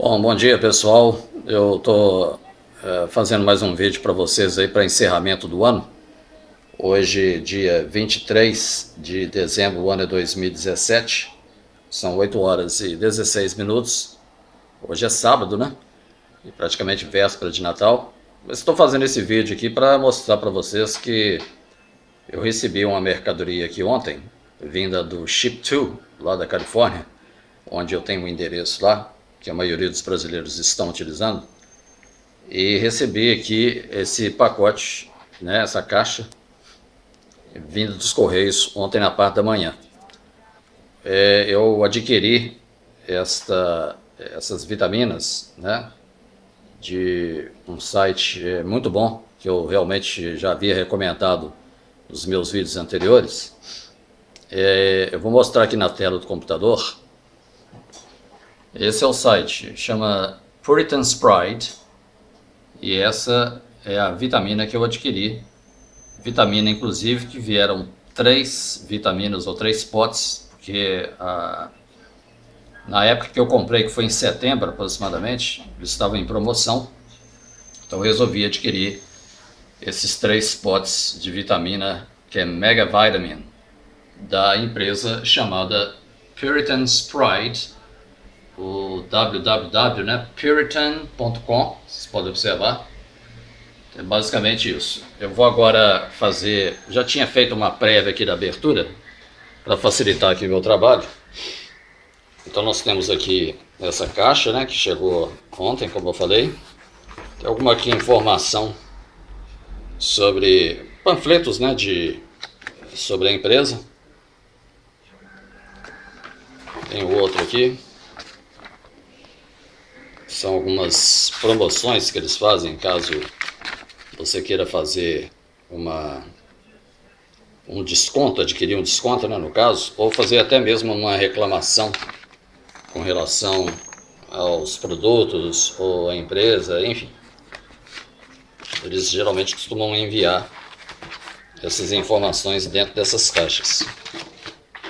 Bom, bom dia pessoal. Eu estou é, fazendo mais um vídeo para vocês aí para encerramento do ano. Hoje, dia 23 de dezembro, o ano é 2017. São 8 horas e 16 minutos. Hoje é sábado, né? E praticamente véspera de Natal. Mas estou fazendo esse vídeo aqui para mostrar para vocês que eu recebi uma mercadoria aqui ontem, vinda do Ship2, lá da Califórnia, onde eu tenho um endereço lá que a maioria dos brasileiros estão utilizando, e recebi aqui esse pacote, né, essa caixa, vindo dos Correios ontem na parte da manhã. É, eu adquiri esta, essas vitaminas, né, de um site é, muito bom, que eu realmente já havia recomendado nos meus vídeos anteriores. É, eu vou mostrar aqui na tela do computador esse é o site, chama Puritan's Pride e essa é a vitamina que eu adquiri. Vitamina, inclusive, que vieram três vitaminas ou três potes, porque a, na época que eu comprei, que foi em setembro aproximadamente, eles estavam em promoção. Então eu resolvi adquirir esses três potes de vitamina, que é Mega Vitamin, da empresa chamada Puritan's Pride, o www, né, puritan.com, vocês podem observar. É basicamente isso. Eu vou agora fazer, já tinha feito uma prévia aqui da abertura, para facilitar aqui o meu trabalho. Então nós temos aqui essa caixa, né, que chegou ontem, como eu falei. Tem alguma aqui informação sobre panfletos, né, de, sobre a empresa. Tem outro aqui são algumas promoções que eles fazem caso você queira fazer uma um desconto, adquirir um desconto, né, no caso, ou fazer até mesmo uma reclamação com relação aos produtos ou à empresa, enfim. Eles geralmente costumam enviar essas informações dentro dessas caixas.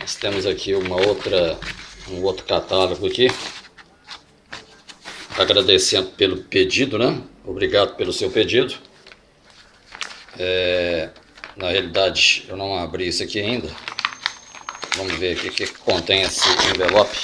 Nós temos aqui uma outra, um outro catálogo aqui agradecendo pelo pedido, né? Obrigado pelo seu pedido. É, na realidade, eu não abri isso aqui ainda. Vamos ver o que, que contém esse envelope.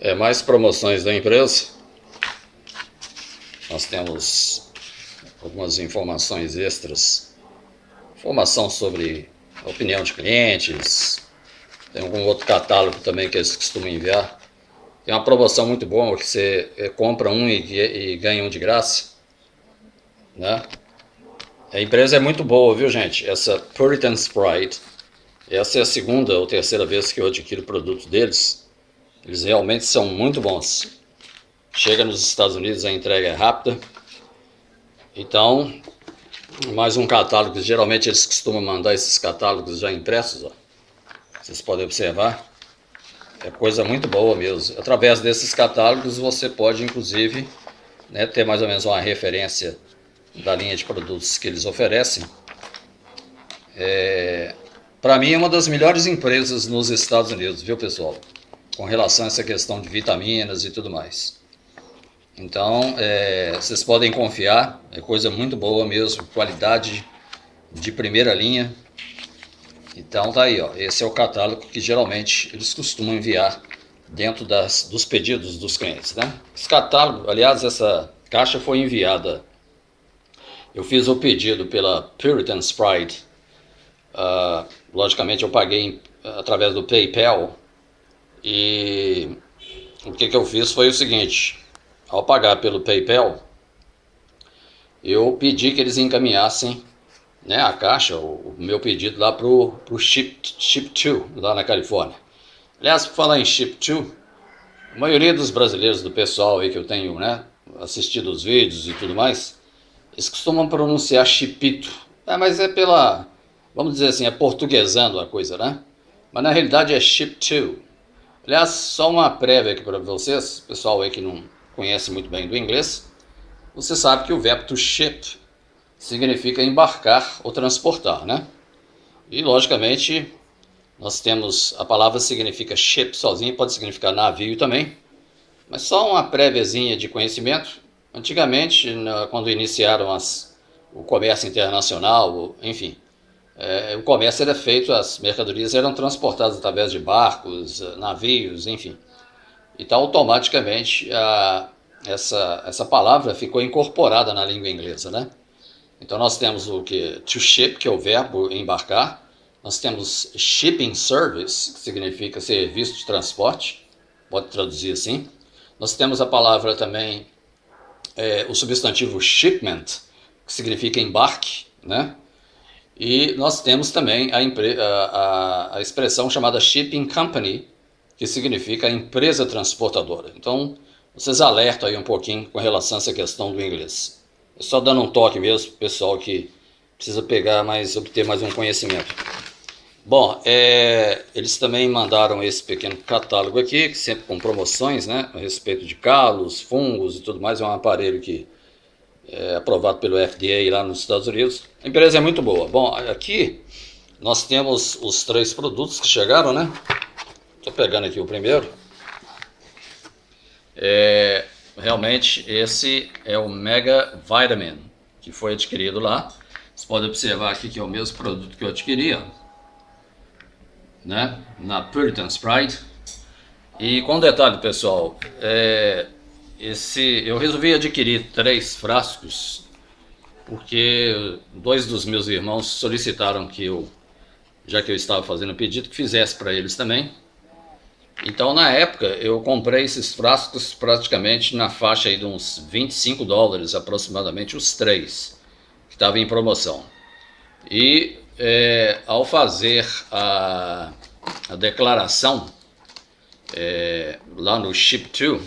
É mais promoções da empresa. Nós temos algumas informações extras, informação sobre opinião de clientes, tem algum outro catálogo também que eles costumam enviar. Tem uma promoção muito boa que você eh, compra um e, e ganha um de graça. Né? A empresa é muito boa, viu gente? Essa Puritan Sprite. Essa é a segunda ou terceira vez que eu adquiro produto deles. Eles realmente são muito bons. Chega nos Estados Unidos, a entrega é rápida. Então, mais um catálogo, geralmente eles costumam mandar esses catálogos já impressos, ó. Vocês podem observar. É coisa muito boa mesmo. Através desses catálogos você pode, inclusive, né, ter mais ou menos uma referência da linha de produtos que eles oferecem. É, Para mim é uma das melhores empresas nos Estados Unidos, viu pessoal? Com relação a essa questão de vitaminas e tudo mais. Então, é, vocês podem confiar, é coisa muito boa mesmo, qualidade de primeira linha. Então tá aí, ó, esse é o catálogo que geralmente eles costumam enviar dentro das, dos pedidos dos clientes, né? Esse catálogo, aliás, essa caixa foi enviada, eu fiz o pedido pela Puritan's Pride, uh, logicamente eu paguei através do PayPal, e o que, que eu fiz foi o seguinte, ao pagar pelo PayPal, eu pedi que eles encaminhassem né, a caixa, o, o meu pedido lá para o Ship, Ship 2, lá na Califórnia. Aliás, por falar em Ship 2, a maioria dos brasileiros, do pessoal aí que eu tenho né, assistido os vídeos e tudo mais, eles costumam pronunciar Chipito. É, mas é pela, vamos dizer assim, é portuguesando a coisa, né? Mas na realidade é Ship 2. Aliás, só uma prévia aqui para vocês, pessoal aí que não conhece muito bem do inglês, você sabe que o verbo to ship significa embarcar ou transportar, né? E logicamente nós temos a palavra significa ship sozinho, pode significar navio também, mas só uma préviazinha de conhecimento. Antigamente, quando iniciaram as, o comércio internacional, enfim, é, o comércio era feito, as mercadorias eram transportadas através de barcos, navios, enfim. Então, automaticamente, a, essa, essa palavra ficou incorporada na língua inglesa, né? Então, nós temos o que? To ship, que é o verbo embarcar. Nós temos shipping service, que significa serviço de transporte, pode traduzir assim. Nós temos a palavra também, é, o substantivo shipment, que significa embarque, né? E nós temos também a, a, a, expressão chamada shipping company, que significa empresa transportadora. Então, vocês alertam aí um pouquinho com relação a essa questão do inglês. É só dando um toque mesmo, pessoal que precisa pegar mais, obter mais um conhecimento. Bom, é, eles também mandaram esse pequeno catálogo aqui, que sempre com promoções, né, a respeito de calos, fungos e tudo mais. É um aparelho que é aprovado pelo FDA lá nos Estados Unidos. A empresa é muito boa. Bom, aqui nós temos os três produtos que chegaram, né? Estou pegando aqui o primeiro. É, realmente esse é o Mega Vitamin, que foi adquirido lá. Você pode observar aqui que é o mesmo produto que eu adquiri, ó né, na Puritan Sprite. E com detalhe, pessoal, é, esse, eu resolvi adquirir três frascos porque dois dos meus irmãos solicitaram que eu, já que eu estava fazendo o pedido, que fizesse para eles também. Então, na época, eu comprei esses frascos praticamente na faixa aí de uns 25 dólares, aproximadamente, os três, que estavam em promoção. E é, ao fazer a, a declaração é, lá no Ship2,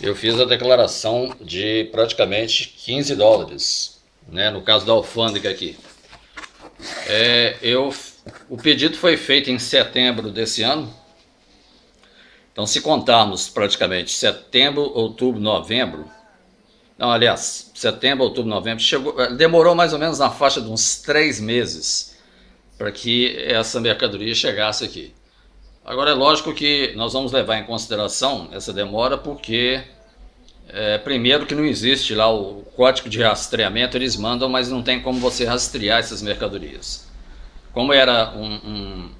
eu fiz a declaração de praticamente 15 dólares, né, no caso da alfândega aqui. É, eu, o pedido foi feito em setembro desse ano, então se contarmos praticamente setembro, outubro, novembro, não, aliás, setembro, outubro, novembro, chegou, eh, demorou mais ou menos na faixa de uns três meses para que essa mercadoria chegasse aqui. Agora é lógico que nós vamos levar em consideração essa demora porque é, primeiro que não existe lá o código de rastreamento, eles mandam, mas não tem como você rastrear essas mercadorias. Como era um,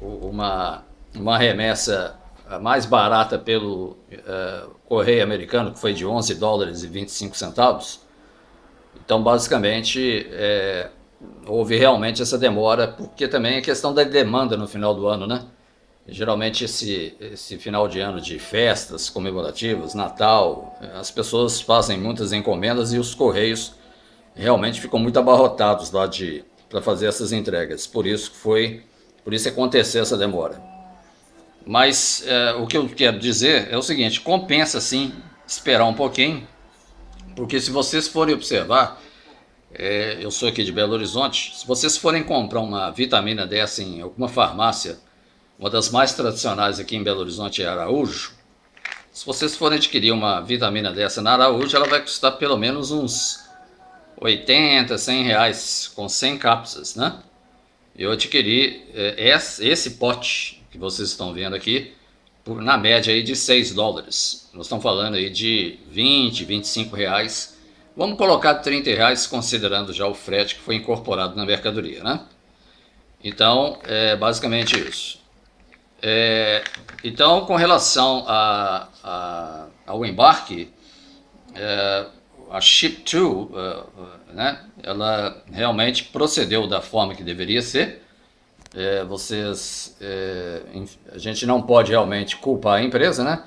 um, uma, uma remessa mais barata pelo uh, correio americano, que foi de 11 dólares e 25 centavos. Então, basicamente, é, houve realmente essa demora, porque também é questão da demanda no final do ano, né? Geralmente esse, esse final de ano de festas comemorativas, Natal, as pessoas fazem muitas encomendas e os correios realmente ficam muito abarrotados lá de para fazer essas entregas. Por isso foi, por isso aconteceu essa demora. Mas é, o que eu quero dizer é o seguinte, compensa sim esperar um pouquinho, porque se vocês forem observar, é, eu sou aqui de Belo Horizonte, se vocês forem comprar uma vitamina dessa em alguma farmácia, uma das mais tradicionais aqui em Belo Horizonte é Araújo, se vocês forem adquirir uma vitamina dessa na Araújo, ela vai custar pelo menos uns 80, 100 reais com 100 cápsulas, né? Eu adquiri é, esse pote que vocês estão vendo aqui, por, na média aí de 6 dólares. Nós estamos falando aí de 20, 25 reais. Vamos colocar 30 reais considerando já o frete que foi incorporado na mercadoria, né? Então, é basicamente isso. É, então, com relação a, a, ao embarque, é, a Ship2, uh, né, ela realmente procedeu da forma que deveria ser, é, vocês, é, a gente não pode realmente culpar a empresa, né?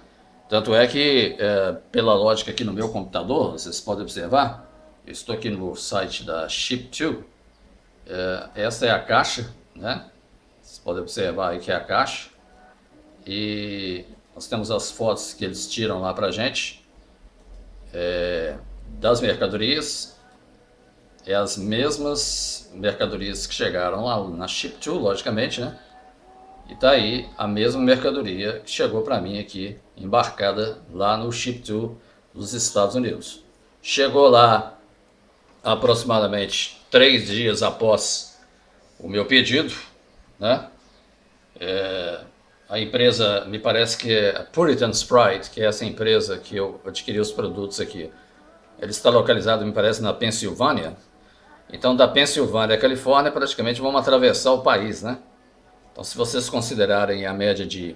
Tanto é que, é, pela lógica aqui no meu computador, vocês podem observar, eu estou aqui no site da Ship2, é, essa é a caixa, né? Vocês podem observar aí que é a caixa, e nós temos as fotos que eles tiram lá pra gente, é, das mercadorias, é as mesmas mercadorias que chegaram lá na Ship2, logicamente, né? E tá aí a mesma mercadoria que chegou para mim aqui, embarcada lá no Ship2 dos Estados Unidos. Chegou lá aproximadamente três dias após o meu pedido, né? É, a empresa, me parece que é a Puritan Sprite, que é essa empresa que eu adquiri os produtos aqui. Ele está localizado, me parece, na Pensilvânia. Então, da Pensilvânia à Califórnia, praticamente vamos atravessar o país, né? Então, se vocês considerarem a média de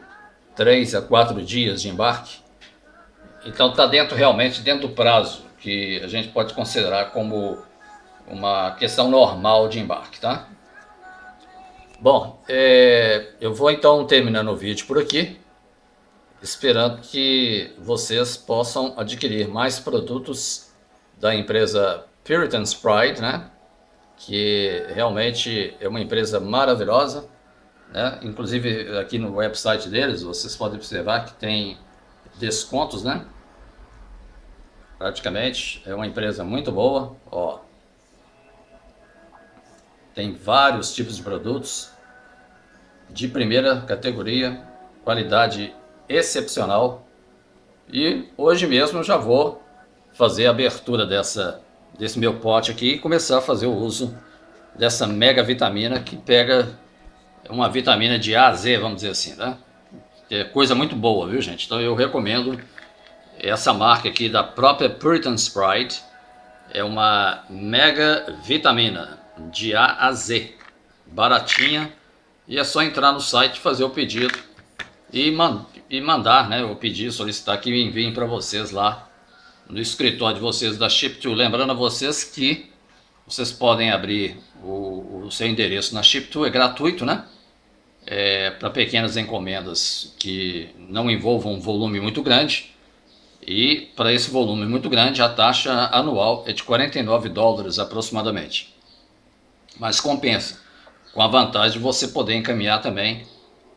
3 a 4 dias de embarque, então está dentro realmente dentro do prazo que a gente pode considerar como uma questão normal de embarque, tá? Bom, é, eu vou então terminando o vídeo por aqui, esperando que vocês possam adquirir mais produtos da empresa Puritan's Pride, né? Que realmente é uma empresa maravilhosa, né? Inclusive aqui no website deles, vocês podem observar que tem descontos, né? Praticamente, é uma empresa muito boa, ó. Tem vários tipos de produtos de primeira categoria, qualidade excepcional. E hoje mesmo já vou fazer a abertura dessa, desse meu pote aqui e começar a fazer o uso dessa mega vitamina que pega uma vitamina de A a Z, vamos dizer assim, né? É coisa muito boa, viu gente? Então eu recomendo essa marca aqui da própria Puritan Sprite. É uma mega vitamina de A a Z, baratinha. E é só entrar no site, fazer o pedido e, man e mandar, né? O pedir, solicitar que enviem para vocês lá no escritório de vocês da Ship2. Lembrando a vocês que vocês podem abrir o, o seu endereço na Ship2, é gratuito, né? É, para pequenas encomendas que não envolvam um volume muito grande. E para esse volume muito grande, a taxa anual é de 49 dólares aproximadamente mas compensa, com a vantagem de você poder encaminhar também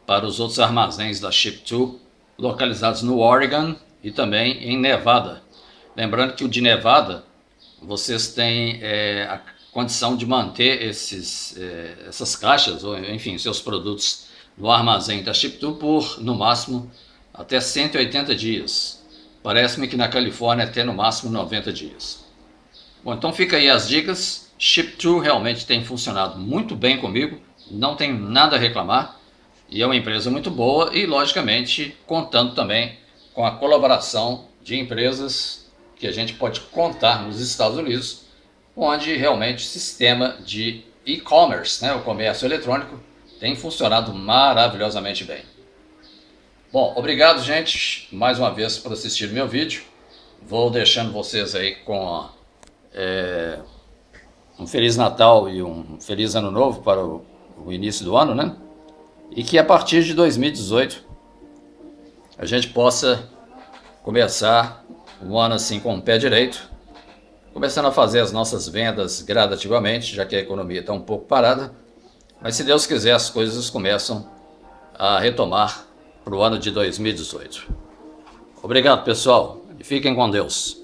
para os outros armazéns da Ship2, localizados no Oregon e também em Nevada. Lembrando que o de Nevada, vocês têm é, a condição de manter esses, é, essas caixas, ou enfim, seus produtos no armazém da Ship2 por, no máximo, até 180 dias. Parece-me que na Califórnia até no máximo 90 dias. Bom, então fica aí as dicas. Ship2 realmente tem funcionado muito bem comigo, não tenho nada a reclamar e é uma empresa muito boa e logicamente contando também com a colaboração de empresas que a gente pode contar nos Estados Unidos, onde realmente o sistema de e-commerce, né, o comércio eletrônico, tem funcionado maravilhosamente bem. Bom, obrigado gente, mais uma vez por assistir meu vídeo. Vou deixando vocês aí com é, um Feliz Natal e um Feliz Ano Novo para o, o início do ano, né? E que a partir de 2018 a gente possa começar o ano assim com o pé direito, começando a fazer as nossas vendas gradativamente, já que a economia está um pouco parada, mas se Deus quiser as coisas começam a retomar para o ano de 2018. Obrigado pessoal fiquem com Deus.